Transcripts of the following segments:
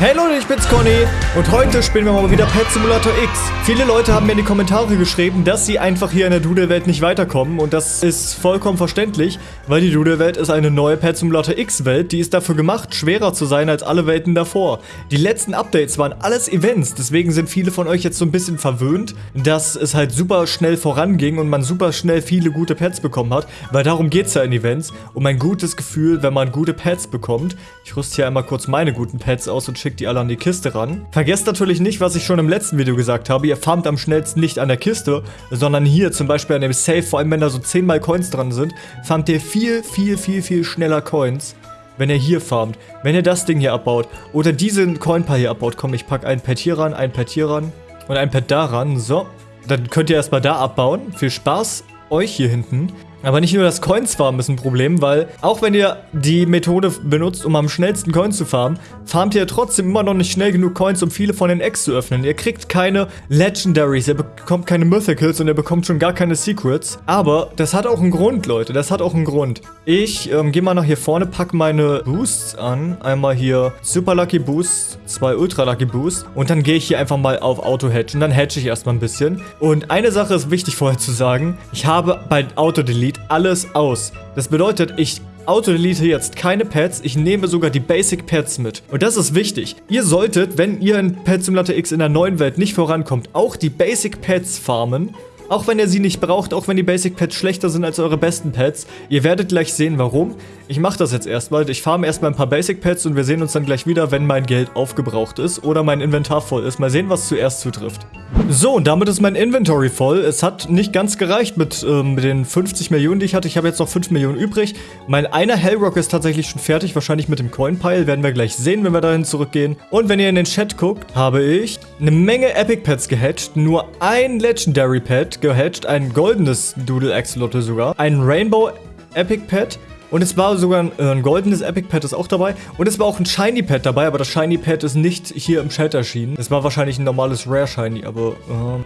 Hey Leute, ich bin's Conny und heute spielen wir mal wieder Pet Simulator X. Viele Leute haben mir in die Kommentare geschrieben, dass sie einfach hier in der Doodle-Welt nicht weiterkommen und das ist vollkommen verständlich, weil die Doodle-Welt ist eine neue Pet Simulator X-Welt, die ist dafür gemacht, schwerer zu sein als alle Welten davor. Die letzten Updates waren alles Events, deswegen sind viele von euch jetzt so ein bisschen verwöhnt, dass es halt super schnell voranging und man super schnell viele gute Pets bekommen hat, weil darum geht's ja in Events, um ein gutes Gefühl, wenn man gute Pets bekommt. Ich rüste hier einmal kurz meine guten Pets aus und schicke schickt die alle an die Kiste ran. Vergesst natürlich nicht, was ich schon im letzten Video gesagt habe. Ihr farmt am schnellsten nicht an der Kiste, sondern hier zum Beispiel an dem Safe, vor allem wenn da so 10 mal Coins dran sind, farmt ihr viel, viel, viel, viel schneller Coins wenn ihr hier farmt, wenn ihr das Ding hier abbaut oder diesen Coinpal hier abbaut. Komm, ich packe ein Pad hier ran, ein Pad hier ran und ein Pad da ran. So, dann könnt ihr erstmal da abbauen. Viel Spaß euch hier hinten. Aber nicht nur das Coins farmen ist ein Problem, weil auch wenn ihr die Methode benutzt, um am schnellsten Coins zu farmen, farmt ihr trotzdem immer noch nicht schnell genug Coins, um viele von den Eggs zu öffnen. Ihr kriegt keine Legendaries, ihr bekommt keine Mythicals und ihr bekommt schon gar keine Secrets. Aber das hat auch einen Grund, Leute, das hat auch einen Grund. Ich ähm, gehe mal nach hier vorne, packe meine Boosts an. Einmal hier Super Lucky Boost, zwei Ultra Lucky Boost und dann gehe ich hier einfach mal auf Auto Hedge und dann hedge ich erstmal ein bisschen. Und eine Sache ist wichtig vorher zu sagen, ich habe bei Auto Delete Delete alles aus. Das bedeutet, ich Auto-Delete jetzt keine Pets, ich nehme sogar die Basic Pets mit. Und das ist wichtig. Ihr solltet, wenn ihr in Pet Simulator X in der neuen Welt nicht vorankommt, auch die Basic Pets farmen. Auch wenn ihr sie nicht braucht, auch wenn die Basic Pets schlechter sind als eure besten Pets. Ihr werdet gleich sehen, warum. Ich mache das jetzt erstmal. Ich farme erstmal ein paar Basic Pets und wir sehen uns dann gleich wieder, wenn mein Geld aufgebraucht ist oder mein Inventar voll ist. Mal sehen, was zuerst zutrifft. So, und damit ist mein Inventory voll. Es hat nicht ganz gereicht mit, äh, mit den 50 Millionen, die ich hatte. Ich habe jetzt noch 5 Millionen übrig. Mein einer Hellrock ist tatsächlich schon fertig, wahrscheinlich mit dem Coin-Pile. Werden wir gleich sehen, wenn wir dahin zurückgehen. Und wenn ihr in den Chat guckt, habe ich eine Menge Epic Pets gehatcht. Nur ein Legendary Pet gehatcht, ein goldenes Doodle Axolotl sogar. Ein Rainbow Epic Pet und es war sogar ein, äh, ein goldenes Epic Pad ist auch dabei. Und es war auch ein Shiny Pad dabei, aber das Shiny Pad ist nicht hier im Chat erschienen. Es war wahrscheinlich ein normales Rare Shiny, aber...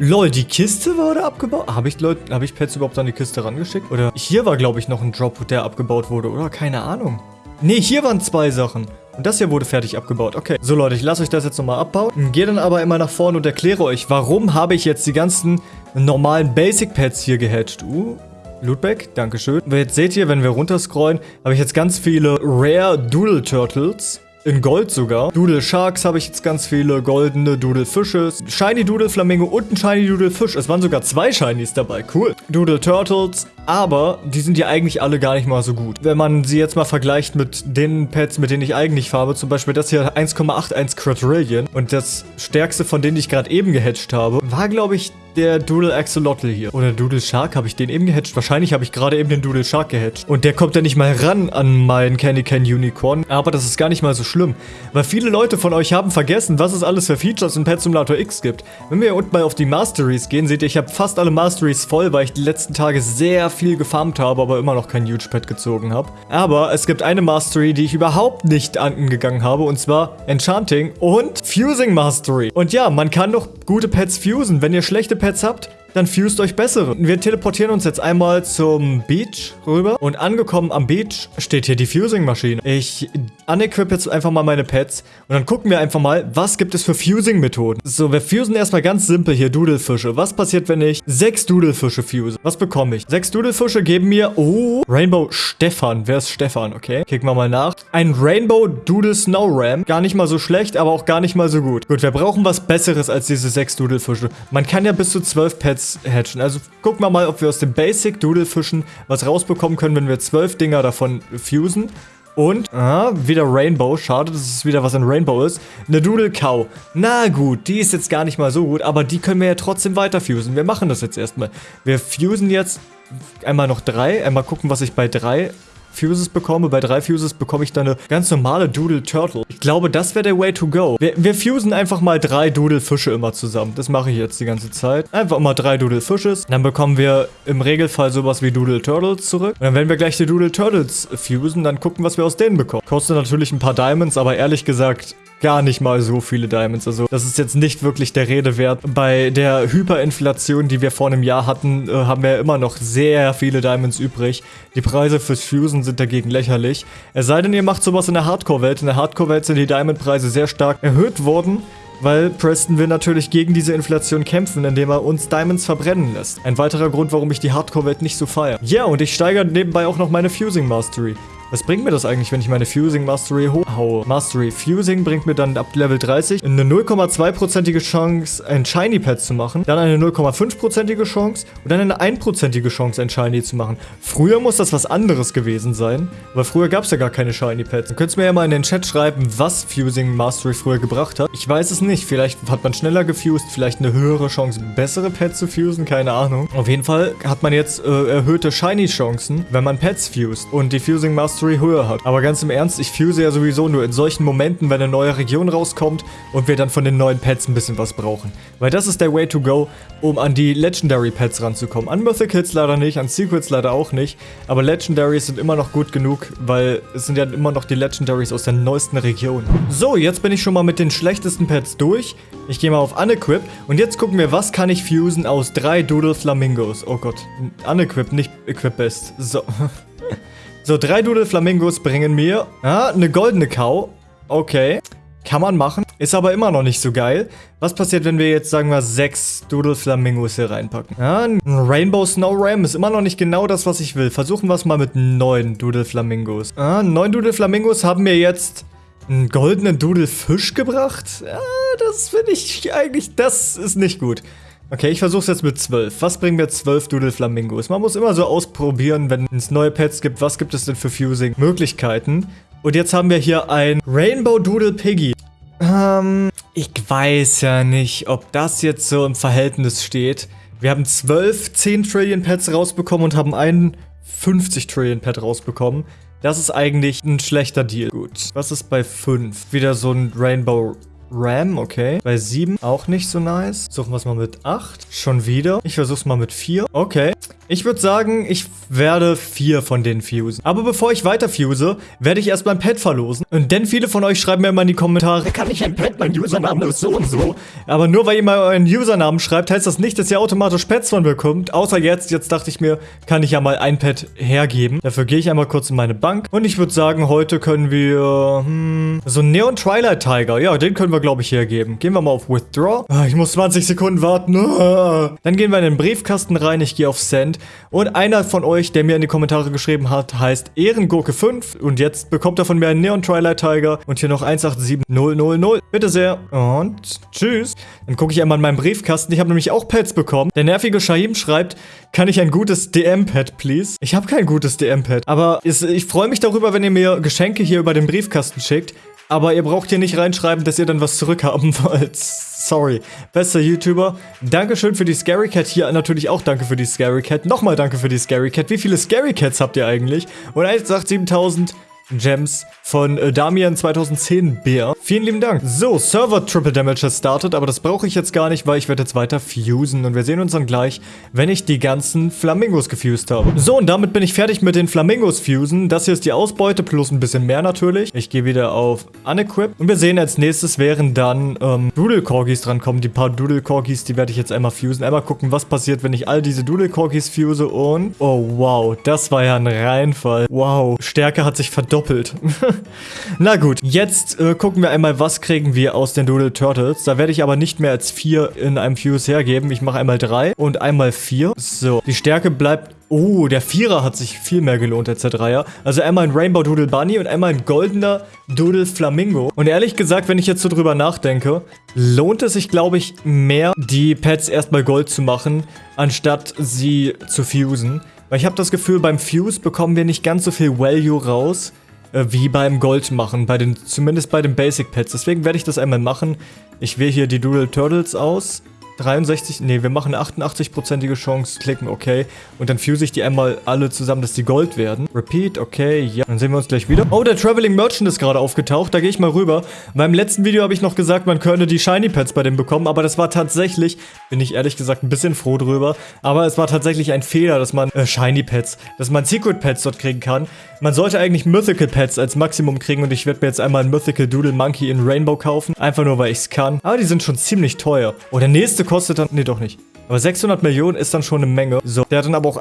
Äh, lol, die Kiste wurde abgebaut? Habe ich, Leute, habe ich Pads überhaupt an die Kiste rangeschickt? Oder hier war, glaube ich, noch ein Drop, der abgebaut wurde, oder? Keine Ahnung. Nee, hier waren zwei Sachen. Und das hier wurde fertig abgebaut. Okay. So, Leute, ich lasse euch das jetzt nochmal abbauen. Gehe dann aber immer nach vorne und erkläre euch, warum habe ich jetzt die ganzen normalen Basic Pads hier gehatcht. Uh, Lootback, Dankeschön. Jetzt seht ihr, wenn wir runterscrollen, habe ich jetzt ganz viele Rare Doodle Turtles. In Gold sogar. Doodle Sharks habe ich jetzt ganz viele. Goldene Doodle Fische. Shiny Doodle Flamingo und ein Shiny Doodle Fisch. Es waren sogar zwei Shinies dabei. Cool. Doodle Turtles. Aber die sind ja eigentlich alle gar nicht mal so gut. Wenn man sie jetzt mal vergleicht mit den Pets, mit denen ich eigentlich farbe. Zum Beispiel das hier 1,81 Quadrillion. Und das stärkste von denen, die ich gerade eben gehatcht habe, war glaube ich der Doodle Axolotl hier. Oder Doodle Shark, habe ich den eben gehatcht? Wahrscheinlich habe ich gerade eben den Doodle Shark gehatcht. Und der kommt ja nicht mal ran an meinen Candy Can Unicorn. Aber das ist gar nicht mal so schlimm. Weil viele Leute von euch haben vergessen, was es alles für Features in Pet Simulator X gibt. Wenn wir hier unten mal auf die Masteries gehen, seht ihr, ich habe fast alle Masteries voll, weil ich die letzten Tage sehr viel gefarmt habe, aber immer noch kein Huge Pet gezogen habe. Aber es gibt eine Mastery, die ich überhaupt nicht angegangen habe. Und zwar Enchanting und Fusing Mastery. Und ja, man kann doch gute Pets fusen. Wenn ihr schlechte Pets habt, dann fused euch bessere. Wir teleportieren uns jetzt einmal zum Beach rüber. Und angekommen am Beach steht hier die Fusing-Maschine. Ich unequip jetzt einfach mal meine Pets. Und dann gucken wir einfach mal, was gibt es für Fusing-Methoden. So, wir fusen erstmal ganz simpel hier Doodlefische. Was passiert, wenn ich sechs Doodlefische fuse? Was bekomme ich? Sechs Doodlefische geben mir, oh, Rainbow Stefan. Wer ist Stefan? Okay, kicken wir mal nach. Ein Rainbow Doodle Snow Ram. Gar nicht mal so schlecht, aber auch gar nicht mal so gut. Gut, wir brauchen was Besseres als diese sechs Doodlefische. Man kann ja bis zu zwölf Pets jetzt hatchen. Also gucken wir mal, ob wir aus dem Basic Doodle Fischen was rausbekommen können, wenn wir zwölf Dinger davon fusen. Und, aha, wieder Rainbow. Schade, dass es wieder was in Rainbow ist. Eine Doodle Cow. Na gut, die ist jetzt gar nicht mal so gut, aber die können wir ja trotzdem weiter fusen. Wir machen das jetzt erstmal. Wir fusen jetzt einmal noch drei. Einmal gucken, was ich bei drei Fuses bekomme. Bei drei Fuses bekomme ich dann eine ganz normale Doodle Turtle. Ich glaube, das wäre der Way to go. Wir, wir fusen einfach mal drei Doodle Fische immer zusammen. Das mache ich jetzt die ganze Zeit. Einfach immer drei Doodle Fisches. Dann bekommen wir im Regelfall sowas wie Doodle Turtles zurück. Und dann werden wir gleich die Doodle Turtles fusen, dann gucken, was wir aus denen bekommen. Kostet natürlich ein paar Diamonds, aber ehrlich gesagt, gar nicht mal so viele Diamonds. Also das ist jetzt nicht wirklich der Rede wert. Bei der Hyperinflation, die wir vor einem Jahr hatten, äh, haben wir immer noch sehr viele Diamonds übrig. Die Preise fürs Fusen sind dagegen lächerlich. Es sei denn, ihr macht sowas in der Hardcore-Welt. In der Hardcore-Welt sind die Diamond-Preise sehr stark erhöht worden weil Preston will natürlich gegen diese Inflation kämpfen, indem er uns Diamonds verbrennen lässt. Ein weiterer Grund, warum ich die Hardcore-Welt nicht so feiere. Ja, und ich steigere nebenbei auch noch meine Fusing Mastery. Was bringt mir das eigentlich, wenn ich meine Fusing Mastery hochhaue? Mastery Fusing bringt mir dann ab Level 30 eine 0,2%ige Chance, ein Shiny Pad zu machen, dann eine 0,5%ige Chance und dann eine 1%ige Chance, ein Shiny zu machen. Früher muss das was anderes gewesen sein, weil früher gab es ja gar keine Shiny Pads. Dann könnt ihr mir ja mal in den Chat schreiben, was Fusing Mastery früher gebracht hat. Ich weiß es nicht. Vielleicht hat man schneller gefused, vielleicht eine höhere Chance, bessere Pads zu fusen, keine Ahnung. Auf jeden Fall hat man jetzt äh, erhöhte Shiny Chancen, wenn man Pads fused. Und die Fusing Mastery Mastery höher hat. Aber ganz im Ernst, ich fuse ja sowieso nur in solchen Momenten, wenn eine neue Region rauskommt und wir dann von den neuen Pets ein bisschen was brauchen. Weil das ist der Way to go, um an die Legendary Pets ranzukommen. An Mythicals leider nicht, an Secrets leider auch nicht. Aber Legendaries sind immer noch gut genug, weil es sind ja immer noch die Legendaries aus der neuesten Region. So, jetzt bin ich schon mal mit den schlechtesten Pets durch. Ich gehe mal auf Unequip und jetzt gucken wir, was kann ich fusen aus drei Doodle Flamingos. Oh Gott, Unequip, nicht Equip Best. So. So, drei Doodle Flamingos bringen mir ah, eine goldene Kau. Okay. Kann man machen. Ist aber immer noch nicht so geil. Was passiert, wenn wir jetzt, sagen wir, sechs Doodle Flamingos hier reinpacken? Ja, ein Rainbow Snow Ram ist immer noch nicht genau das, was ich will. Versuchen wir es mal mit neun Doodle Flamingos. Ah, neun Doodle Flamingos haben mir jetzt einen goldenen Doodle Fisch gebracht. Ja, das finde ich eigentlich, das ist nicht gut. Okay, ich versuche es jetzt mit 12. Was bringen mir 12 Doodle Flamingos? Man muss immer so ausprobieren, wenn es neue Pets gibt, was gibt es denn für Fusing-Möglichkeiten? Und jetzt haben wir hier ein Rainbow Doodle Piggy. Ähm, ich weiß ja nicht, ob das jetzt so im Verhältnis steht. Wir haben 12 10 Trillion Pets rausbekommen und haben einen 50 Trillion Pet rausbekommen. Das ist eigentlich ein schlechter Deal. Gut. Was ist bei 5? Wieder so ein Rainbow Ram, okay. Bei 7 auch nicht so nice. Suchen wir es mal mit 8. Schon wieder. Ich versuch's mal mit 4. Okay. Ich würde sagen, ich werde vier von denen fusen. Aber bevor ich weiter fuse, werde ich erst mein Pad verlosen. Und denn viele von euch schreiben mir immer in die Kommentare, kann ich ein Pad, mein Username ist so und so. Aber nur weil ihr mal euren Usernamen schreibt, heißt das nicht, dass ihr automatisch Pads von bekommt. Außer jetzt, jetzt dachte ich mir, kann ich ja mal ein Pad hergeben. Dafür gehe ich einmal kurz in meine Bank. Und ich würde sagen, heute können wir, hm, so Neon Twilight Tiger. Ja, den können wir, glaube ich, hergeben. Gehen wir mal auf Withdraw. Ah, ich muss 20 Sekunden warten. Dann gehen wir in den Briefkasten rein. Ich gehe auf Send. Und einer von euch, der mir in die Kommentare geschrieben hat, heißt Ehrengurke5 und jetzt bekommt er von mir einen Neon Twilight Tiger und hier noch 187000. Bitte sehr und tschüss. Dann gucke ich einmal in meinen Briefkasten. Ich habe nämlich auch Pads bekommen. Der nervige Shahim schreibt, kann ich ein gutes DM-Pad, please? Ich habe kein gutes DM-Pad, aber ich freue mich darüber, wenn ihr mir Geschenke hier über den Briefkasten schickt. Aber ihr braucht hier nicht reinschreiben, dass ihr dann was zurückhaben wollt. Sorry. Bester YouTuber. Dankeschön für die Scary Cat. Hier natürlich auch danke für die Scary Cat. Nochmal danke für die Scary Cat. Wie viele Scary Cats habt ihr eigentlich? Und 187.000 Gems von äh, Damian 2010 Bär. Vielen lieben Dank. So, Server Triple Damage has started, aber das brauche ich jetzt gar nicht, weil ich werde jetzt weiter fusen und wir sehen uns dann gleich, wenn ich die ganzen Flamingos gefused habe. So, und damit bin ich fertig mit den Flamingos fusen. Das hier ist die Ausbeute plus ein bisschen mehr natürlich. Ich gehe wieder auf Unequip und wir sehen als nächstes wären dann ähm, Doodle Corgis drankommen. Die paar Doodle Corgis, die werde ich jetzt einmal fusen. Einmal gucken, was passiert, wenn ich all diese Doodle Corgis fuse und... Oh, wow, das war ja ein Reinfall. Wow, Stärke hat sich verdoppelt doppelt. Na gut, jetzt äh, gucken wir einmal, was kriegen wir aus den Doodle Turtles. Da werde ich aber nicht mehr als vier in einem Fuse hergeben. Ich mache einmal drei und einmal vier. So, die Stärke bleibt Oh, der Vierer hat sich viel mehr gelohnt als der Dreier. Also einmal ein Rainbow Doodle Bunny und einmal ein goldener Doodle Flamingo. Und ehrlich gesagt, wenn ich jetzt so drüber nachdenke, lohnt es sich, glaube ich, mehr, die Pets erstmal Gold zu machen, anstatt sie zu fusen. Weil ich habe das Gefühl, beim Fuse bekommen wir nicht ganz so viel Value raus, äh, wie beim Gold machen, bei den, zumindest bei den Basic Pets. Deswegen werde ich das einmal machen. Ich wähle hier die Doodle Turtles aus 63, nee, wir machen eine 88%ige Chance, klicken okay. Und dann fuse ich die einmal alle zusammen, dass die Gold werden. Repeat, okay, ja. Dann sehen wir uns gleich wieder. Oh, der Traveling Merchant ist gerade aufgetaucht, da gehe ich mal rüber. Beim letzten Video habe ich noch gesagt, man könne die Shiny Pets bei dem bekommen, aber das war tatsächlich, bin ich ehrlich gesagt ein bisschen froh drüber, aber es war tatsächlich ein Fehler, dass man äh, Shiny Pets, dass man Secret Pets dort kriegen kann. Man sollte eigentlich Mythical Pets als Maximum kriegen und ich werde mir jetzt einmal ein Mythical Doodle Monkey in Rainbow kaufen, einfach nur, weil ich es kann. Aber die sind schon ziemlich teuer. Oh, der nächste kostet dann, nee, doch nicht. Aber 600 Millionen ist dann schon eine Menge. So, der hat dann aber auch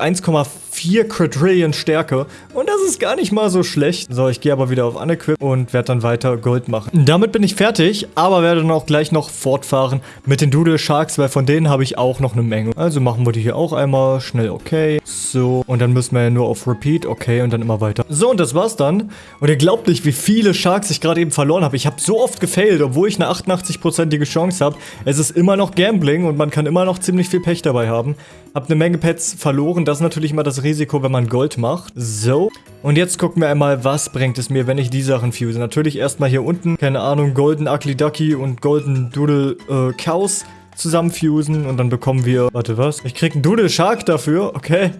1,4 Quadrillion Stärke. Und das ist gar nicht mal so schlecht. So, ich gehe aber wieder auf Unequip und werde dann weiter Gold machen. Damit bin ich fertig, aber werde dann auch gleich noch fortfahren mit den Doodle Sharks, weil von denen habe ich auch noch eine Menge. Also machen wir die hier auch einmal. Schnell okay. So, und dann müssen wir ja nur auf Repeat. Okay, und dann immer weiter. So, und das war's dann. Und ihr glaubt nicht, wie viele Sharks ich gerade eben verloren habe. Ich habe so oft gefailt, obwohl ich eine 88%ige Chance habe. Es ist immer noch Gambling und man kann immer noch ziemlich viel Pech dabei haben. Hab eine Menge Pets verloren. Das ist natürlich immer das Risiko, wenn man Gold macht. So. Und jetzt gucken wir einmal, was bringt es mir, wenn ich die Sachen fuse. Natürlich erstmal hier unten, keine Ahnung, Golden Ugly Ducky und Golden Doodle äh, Cows zusammenfusen. Und dann bekommen wir, warte, was? Ich krieg einen Doodle Shark dafür. Okay.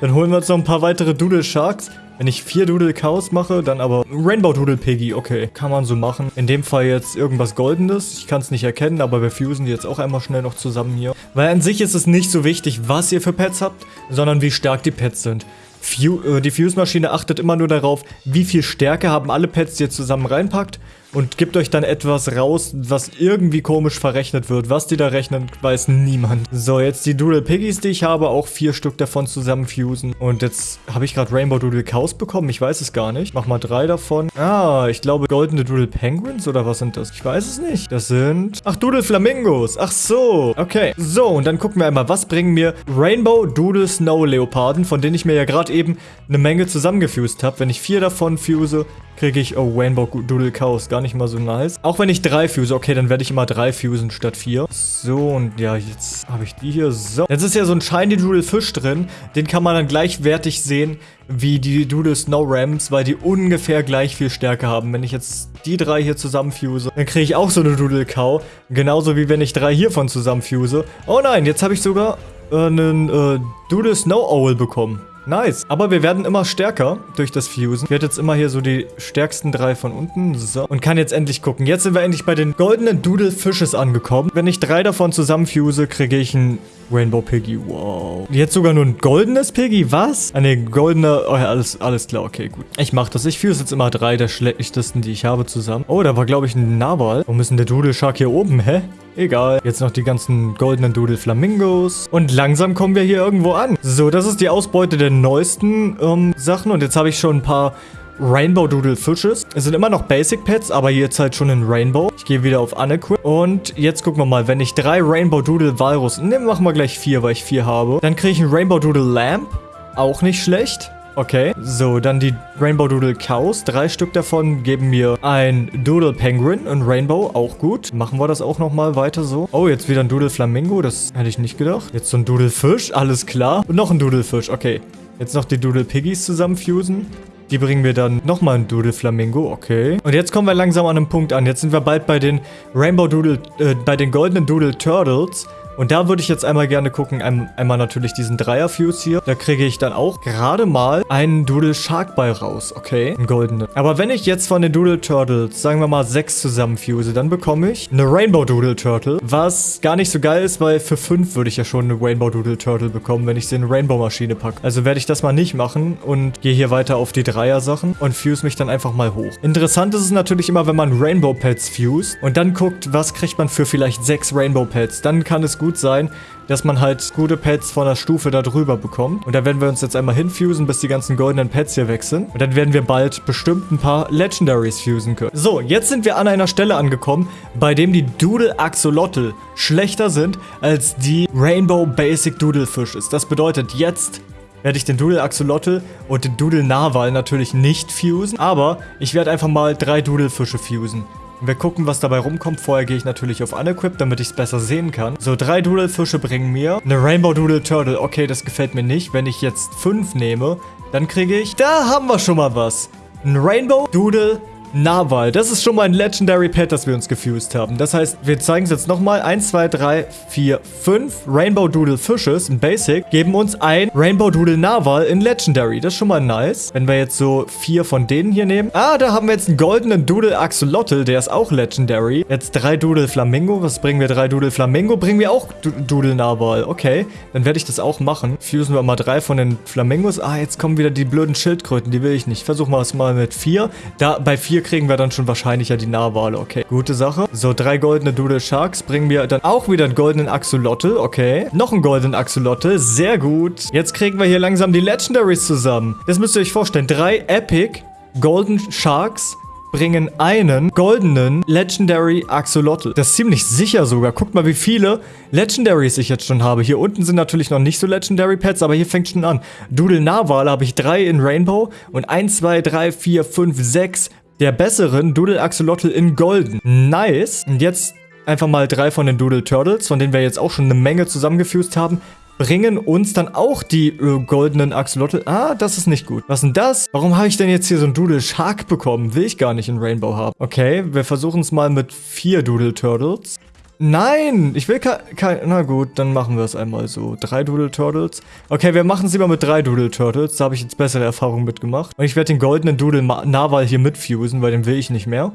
Dann holen wir uns noch ein paar weitere Doodle Sharks. Wenn ich vier Doodle Cows mache, dann aber Rainbow Doodle Piggy. Okay, kann man so machen. In dem Fall jetzt irgendwas Goldenes. Ich kann es nicht erkennen, aber wir fusen die jetzt auch einmal schnell noch zusammen hier. Weil an sich ist es nicht so wichtig, was ihr für Pets habt, sondern wie stark die Pets sind. Fu äh, die Fuse-Maschine achtet immer nur darauf, wie viel Stärke haben alle Pets, die ihr zusammen reinpackt und gibt euch dann etwas raus, was irgendwie komisch verrechnet wird. Was die da rechnen, weiß niemand. So, jetzt die Doodle Piggies, die ich habe, auch vier Stück davon zusammenfusen. Und jetzt habe ich gerade Rainbow Doodle Cows bekommen. Ich weiß es gar nicht. Mach mal drei davon. Ah, ich glaube goldene Doodle Penguins oder was sind das? Ich weiß es nicht. Das sind... Ach, Doodle Flamingos. Ach so. Okay. So, und dann gucken wir einmal, was bringen mir Rainbow Doodle Snow Leoparden, von denen ich mir ja gerade eben eine Menge zusammengefused habe. Wenn ich vier davon fuse, kriege ich, oh, Rainbow Doodle Chaos, gar nicht mal so nice. Auch wenn ich drei fuse, okay, dann werde ich immer drei fusen statt vier. So, und ja, jetzt habe ich die hier. So, jetzt ist ja so ein Shiny Doodle Fisch drin. Den kann man dann gleichwertig sehen wie die Doodle Snow Rams, weil die ungefähr gleich viel Stärke haben. Wenn ich jetzt die drei hier zusammenfuse, dann kriege ich auch so eine Doodle Cow. Genauso wie wenn ich drei hiervon zusammenfuse. Oh nein, jetzt habe ich sogar äh, einen äh, Doodle Snow Owl bekommen. Nice. Aber wir werden immer stärker durch das Fusen. Ich werde jetzt immer hier so die stärksten drei von unten. So. Und kann jetzt endlich gucken. Jetzt sind wir endlich bei den goldenen Doodle Fishes angekommen. Wenn ich drei davon zusammenfuse, kriege ich ein Rainbow Piggy, wow. Jetzt sogar nur ein goldenes Piggy, was? Eine goldene, oh ja, alles, alles klar, okay, gut. Ich mach das, ich fuse jetzt immer drei der schlechtesten, die ich habe zusammen. Oh, da war, glaube ich, ein Narwal. Warum ist denn der Doodle Shark hier oben, hä? Egal. Jetzt noch die ganzen goldenen Doodle Flamingos. Und langsam kommen wir hier irgendwo an. So, das ist die Ausbeute der neuesten ähm, Sachen. Und jetzt habe ich schon ein paar Rainbow Doodle Fishes. Es sind immer noch Basic Pets, aber jetzt halt schon in Rainbow. Ich gehe wieder auf Unequip. Und jetzt gucken wir mal, wenn ich drei Rainbow Doodle Walrus, ne, machen wir gleich vier, weil ich vier habe. Dann kriege ich einen Rainbow Doodle Lamp. Auch nicht schlecht. Okay, so, dann die Rainbow Doodle Cows. Drei Stück davon geben mir ein Doodle Penguin und Rainbow, auch gut. Machen wir das auch nochmal weiter so. Oh, jetzt wieder ein Doodle Flamingo, das hätte ich nicht gedacht. Jetzt so ein Doodle Fisch, alles klar. Und noch ein Doodle Fisch, okay. Jetzt noch die Doodle Piggies zusammenfusen. Die bringen wir dann nochmal ein Doodle Flamingo, okay. Und jetzt kommen wir langsam an einem Punkt an. Jetzt sind wir bald bei den Rainbow Doodle, äh, bei den goldenen Doodle Turtles. Und da würde ich jetzt einmal gerne gucken, einmal natürlich diesen Dreier-Fuse hier. Da kriege ich dann auch gerade mal einen Doodle Sharkball raus, okay? Ein goldener. Aber wenn ich jetzt von den Doodle Turtles, sagen wir mal, sechs zusammenfuse, dann bekomme ich eine Rainbow Doodle Turtle, was gar nicht so geil ist, weil für fünf würde ich ja schon eine Rainbow Doodle Turtle bekommen, wenn ich sie in eine Rainbow-Maschine packe. Also werde ich das mal nicht machen und gehe hier weiter auf die Dreier-Sachen und fuse mich dann einfach mal hoch. Interessant ist es natürlich immer, wenn man Rainbow Pets fuse und dann guckt, was kriegt man für vielleicht sechs Rainbow Pets. Dann kann es gut gut sein, dass man halt gute Pets von der Stufe da drüber bekommt. Und da werden wir uns jetzt einmal hinfusen, bis die ganzen goldenen Pets hier weg sind. Und dann werden wir bald bestimmt ein paar Legendaries fusen können. So, jetzt sind wir an einer Stelle angekommen, bei dem die Doodle Axolotl schlechter sind als die Rainbow Basic Doodle Fishes. Das bedeutet, jetzt werde ich den Doodle Axolotl und den Doodle Narwal natürlich nicht fusen, aber ich werde einfach mal drei Doodle Fische fusen. Wir gucken, was dabei rumkommt. Vorher gehe ich natürlich auf Unequip, damit ich es besser sehen kann. So, drei Doodle-Fische bringen mir eine Rainbow Doodle Turtle. Okay, das gefällt mir nicht. Wenn ich jetzt fünf nehme, dann kriege ich... Da haben wir schon mal was. Ein Rainbow Doodle Narwhal. Das ist schon mal ein Legendary Pet, das wir uns gefused haben. Das heißt, wir zeigen es jetzt nochmal. 1, 2, 3, 4, 5 Rainbow Doodle Fishes in Basic geben uns ein Rainbow Doodle Narwhal in Legendary. Das ist schon mal nice. Wenn wir jetzt so vier von denen hier nehmen. Ah, da haben wir jetzt einen goldenen Doodle Axolotl. Der ist auch Legendary. Jetzt drei Doodle Flamingo. Was bringen wir? Drei Doodle Flamingo. Bringen wir auch Doodle Narwhal. Okay, dann werde ich das auch machen. Fusen wir mal drei von den Flamingos. Ah, jetzt kommen wieder die blöden Schildkröten. Die will ich nicht. Versuchen wir es mal mit vier. Da, bei vier kriegen wir dann schon wahrscheinlich ja die Narwale. Okay, gute Sache. So, drei goldene Doodle Sharks bringen wir dann auch wieder einen goldenen Axolotl. Okay, noch einen goldenen Axolotl. Sehr gut. Jetzt kriegen wir hier langsam die Legendaries zusammen. Das müsst ihr euch vorstellen. Drei Epic Golden Sharks bringen einen goldenen Legendary Axolotl. Das ist ziemlich sicher sogar. Guckt mal, wie viele Legendaries ich jetzt schon habe. Hier unten sind natürlich noch nicht so Legendary Pets, aber hier fängt schon an. Doodle Narwal habe ich drei in Rainbow und 1, 2, 3, 4, 5, 6 der besseren Doodle Axolotl in Golden. Nice. Und jetzt einfach mal drei von den Doodle Turtles, von denen wir jetzt auch schon eine Menge zusammengefused haben bringen uns dann auch die äh, goldenen Axolotl. Ah, das ist nicht gut. Was denn das? Warum habe ich denn jetzt hier so ein Doodle Shark bekommen? Will ich gar nicht in Rainbow haben. Okay, wir versuchen es mal mit vier Doodle Turtles. Nein, ich will kein... Na gut, dann machen wir es einmal so. Drei Doodle Turtles. Okay, wir machen es lieber mit drei Doodle Turtles. Da habe ich jetzt bessere Erfahrungen mitgemacht. Und ich werde den goldenen Doodle Narwal hier mitfusen, weil den will ich nicht mehr.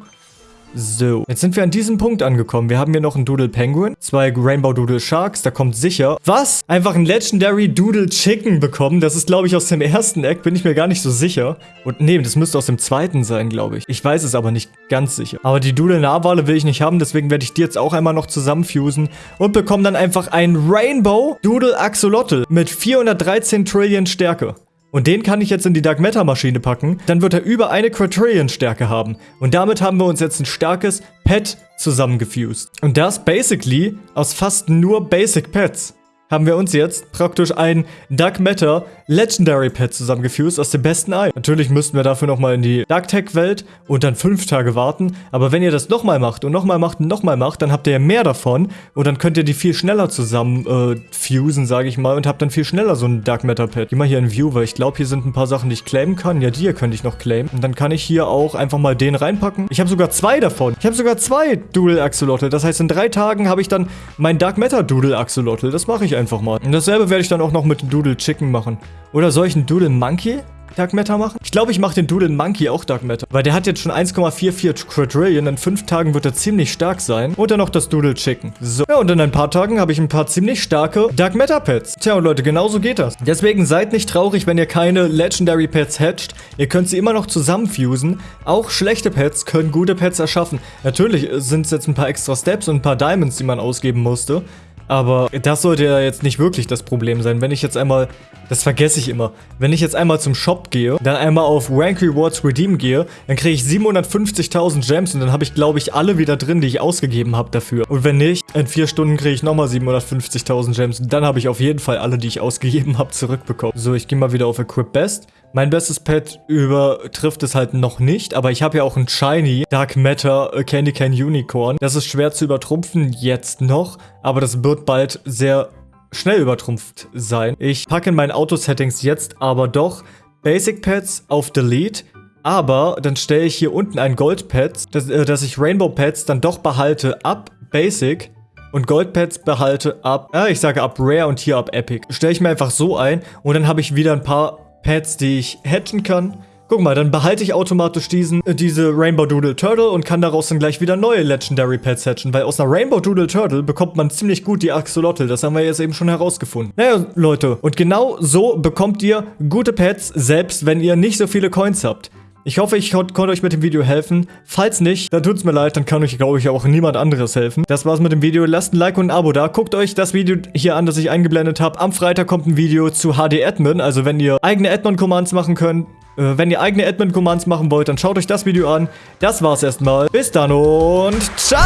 So, jetzt sind wir an diesem Punkt angekommen. Wir haben hier noch einen Doodle Penguin, zwei Rainbow Doodle Sharks, da kommt sicher. Was? Einfach ein Legendary Doodle Chicken bekommen. Das ist, glaube ich, aus dem ersten Eck, bin ich mir gar nicht so sicher. Und nee, das müsste aus dem zweiten sein, glaube ich. Ich weiß es aber nicht ganz sicher. Aber die Doodle Narwale will ich nicht haben, deswegen werde ich die jetzt auch einmal noch zusammenfusen und bekomme dann einfach ein Rainbow Doodle Axolotl mit 413 Trillion Stärke. Und den kann ich jetzt in die Dark Matter Maschine packen. Dann wird er über eine Quadrillion Stärke haben. Und damit haben wir uns jetzt ein starkes Pet zusammengefused. Und das basically aus fast nur Basic Pets haben wir uns jetzt praktisch ein Dark Matter Legendary Pet zusammengefused aus dem besten Ei. Natürlich müssten wir dafür nochmal in die Dark Tech Welt und dann fünf Tage warten. Aber wenn ihr das nochmal macht und nochmal macht und nochmal macht, dann habt ihr ja mehr davon. Und dann könnt ihr die viel schneller zusammen äh, fusen, sage ich mal. Und habt dann viel schneller so ein Dark Matter Pet. Geh mal hier in View, weil ich glaube, hier sind ein paar Sachen, die ich claimen kann. Ja, die hier könnte ich noch claimen. Und dann kann ich hier auch einfach mal den reinpacken. Ich habe sogar zwei davon. Ich habe sogar zwei Doodle Axolotl. Das heißt, in drei Tagen habe ich dann mein Dark Matter Doodle Axolotl. Das mache ich einfach mal. Und dasselbe werde ich dann auch noch mit Doodle Chicken machen. Oder soll ich einen Doodle Monkey Dark Matter machen? Ich glaube, ich mache den Doodle Monkey auch Dark Matter. Weil der hat jetzt schon 1,44 Quadrillion. In 5 Tagen wird er ziemlich stark sein. Und dann noch das Doodle Chicken. So. Ja, und in ein paar Tagen habe ich ein paar ziemlich starke Dark Matter Pets. Tja, und Leute, genau so geht das. Deswegen seid nicht traurig, wenn ihr keine Legendary Pets hatcht. Ihr könnt sie immer noch zusammenfusen. Auch schlechte Pets können gute Pets erschaffen. Natürlich sind es jetzt ein paar extra Steps und ein paar Diamonds, die man ausgeben musste. Aber das sollte ja jetzt nicht wirklich das Problem sein. Wenn ich jetzt einmal, das vergesse ich immer, wenn ich jetzt einmal zum Shop gehe, dann einmal auf Rank Rewards Redeem gehe, dann kriege ich 750.000 Gems und dann habe ich, glaube ich, alle wieder drin, die ich ausgegeben habe dafür. Und wenn nicht, in vier Stunden kriege ich nochmal 750.000 Gems und dann habe ich auf jeden Fall alle, die ich ausgegeben habe, zurückbekommen. So, ich gehe mal wieder auf Equip Best. Mein bestes Pet übertrifft es halt noch nicht, aber ich habe ja auch ein Shiny Dark Matter Candy Can Unicorn. Das ist schwer zu übertrumpfen jetzt noch, aber das wird bald sehr schnell übertrumpft sein. Ich packe in meinen Auto-Settings jetzt aber doch Basic Pets auf Delete, aber dann stelle ich hier unten ein Gold Pets, dass, äh, dass ich Rainbow Pets dann doch behalte ab Basic und Gold Pets behalte ab, äh, ich sage ab Rare und hier ab Epic. Stelle ich mir einfach so ein und dann habe ich wieder ein paar Pets, die ich hatchen kann. Guck mal, dann behalte ich automatisch diesen, äh, diese Rainbow Doodle Turtle und kann daraus dann gleich wieder neue Legendary Pets hatchen, weil aus einer Rainbow Doodle Turtle bekommt man ziemlich gut die Axolotl, das haben wir jetzt eben schon herausgefunden. Naja, Leute, und genau so bekommt ihr gute Pets, selbst wenn ihr nicht so viele Coins habt. Ich hoffe, ich konnte euch mit dem Video helfen. Falls nicht, dann tut es mir leid, dann kann euch, glaube ich, auch niemand anderes helfen. Das war's mit dem Video. Lasst ein Like und ein Abo da. Guckt euch das Video hier an, das ich eingeblendet habe. Am Freitag kommt ein Video zu HD-Admin, also wenn ihr eigene Admin-Commands machen könnt. Äh, wenn ihr eigene Admin-Commands machen wollt, dann schaut euch das Video an. Das war's erstmal. Bis dann und ciao!